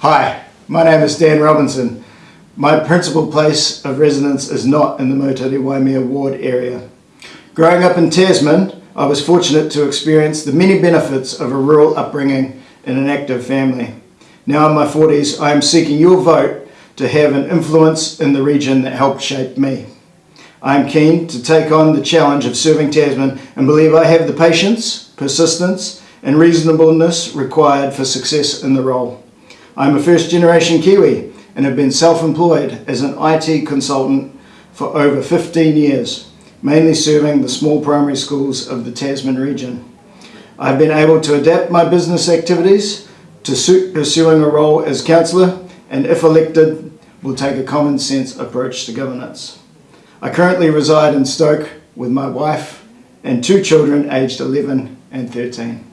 Hi, my name is Dan Robinson. My principal place of residence is not in the Moutere Waimea ward area. Growing up in Tasman, I was fortunate to experience the many benefits of a rural upbringing in an active family. Now in my 40s, I am seeking your vote to have an influence in the region that helped shape me. I am keen to take on the challenge of serving Tasman and believe I have the patience, persistence and reasonableness required for success in the role. I am a first generation Kiwi and have been self-employed as an IT consultant for over 15 years, mainly serving the small primary schools of the Tasman region. I've been able to adapt my business activities to suit pursuing a role as councillor and if elected will take a common sense approach to governance. I currently reside in Stoke with my wife and two children aged 11 and 13.